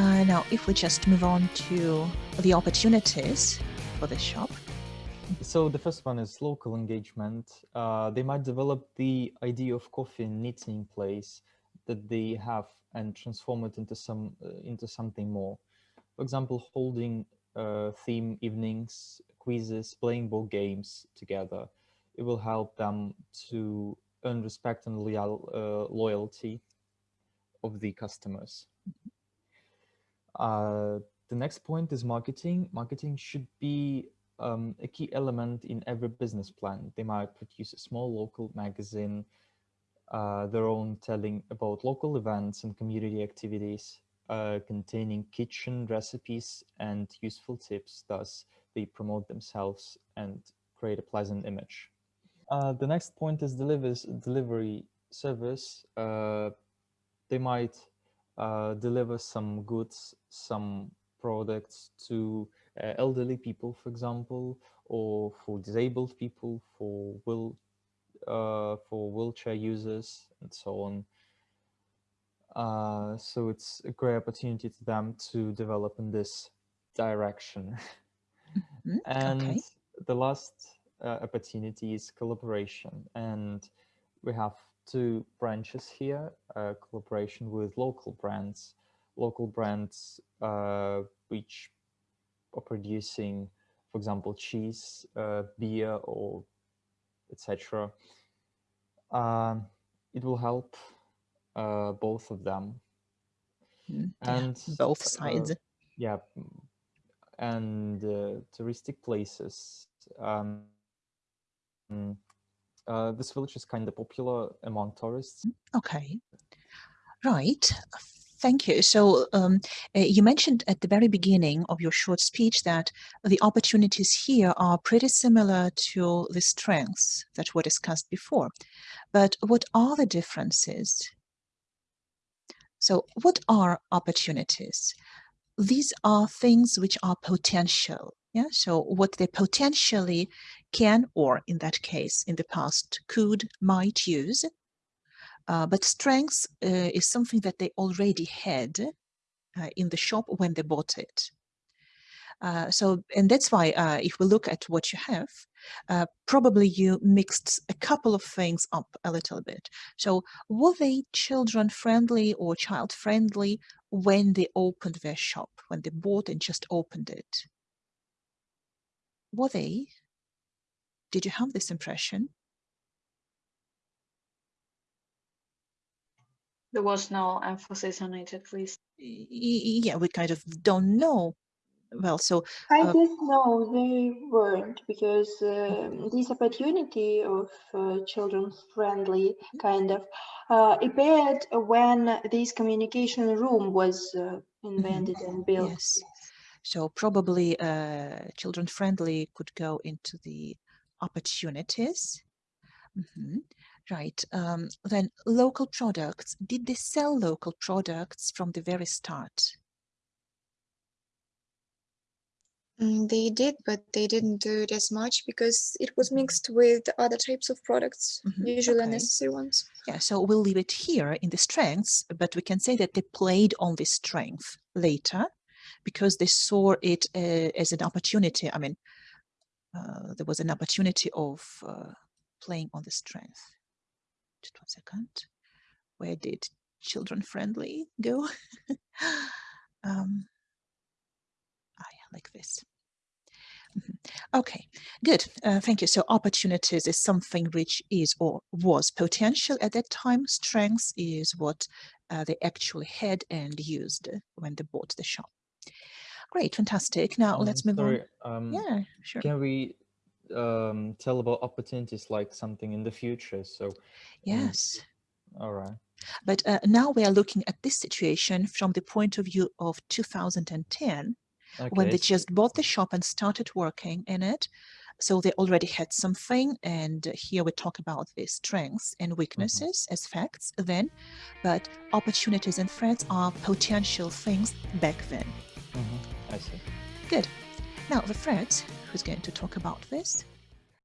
Uh, now, if we just move on to the opportunities for the shop. So the first one is local engagement. Uh, they might develop the idea of coffee and knitting place that they have and transform it into some uh, into something more. For example, holding uh, theme evenings, quizzes, playing board games together. It will help them to earn respect and loyal, uh, loyalty of the customers. Uh, the next point is marketing. Marketing should be um, a key element in every business plan. They might produce a small local magazine, uh, their own telling about local events and community activities uh, containing kitchen recipes and useful tips. Thus, they promote themselves and create a pleasant image. Uh, the next point is delivers, delivery service. Uh, they might uh, deliver some goods, some products to uh, elderly people, for example, or for disabled people, for will uh, for wheelchair users, and so on. Uh, so it's a great opportunity to them to develop in this direction. Mm -hmm. and okay. the last uh, opportunity is collaboration, and we have two branches here: uh, collaboration with local brands, local brands uh, which are producing, for example, cheese, uh, beer, or etc. Um, it will help uh, both of them. Mm, and both sides. yeah, and uh, touristic places. Um, uh, this village is kind of popular among tourists. Okay, right. Thank you. So um, uh, you mentioned at the very beginning of your short speech that the opportunities here are pretty similar to the strengths that were discussed before. But what are the differences? So what are opportunities? These are things which are potential. Yeah. So what they potentially can, or in that case, in the past, could, might use uh, but strengths uh, is something that they already had uh, in the shop when they bought it. Uh, so, and that's why uh, if we look at what you have, uh, probably you mixed a couple of things up a little bit. So were they children friendly or child friendly when they opened their shop, when they bought and just opened it? Were they? Did you have this impression? There was no emphasis on it, at least. Yeah, we kind of don't know. Well, so I uh, guess no, they weren't because um, this opportunity of uh, children's friendly kind of uh, appeared when this communication room was uh, invented mm -hmm. and built. Yes. So probably uh, children friendly could go into the opportunities. Mm -hmm. Right. Um, then local products. Did they sell local products from the very start? Mm, they did, but they didn't do it as much because it was mixed with other types of products, mm -hmm. usually okay. unnecessary ones. Yeah, so we'll leave it here in the strengths, but we can say that they played on this strength later because they saw it uh, as an opportunity. I mean, uh, there was an opportunity of uh, playing on the strength just one second. Where did children friendly go? um, ah, yeah, like this. Mm-hmm. Okay, good. Uh, thank you. So opportunities is something which is or was potential at that time. Strengths is what uh, they actually had and used when they bought the shop. Great, fantastic. Now um, let's move sorry, on. Um, yeah, sure. Can we um, tell about opportunities like something in the future. So yes. All right. But uh, now we are looking at this situation from the point of view of 2010, okay. when they just bought the shop and started working in it. So they already had something, and here we talk about the strengths and mm-hmm. weaknesses mm -hmm. as facts then, but opportunities and threats are potential things back then. Good. Now the threats, who's going to talk about this?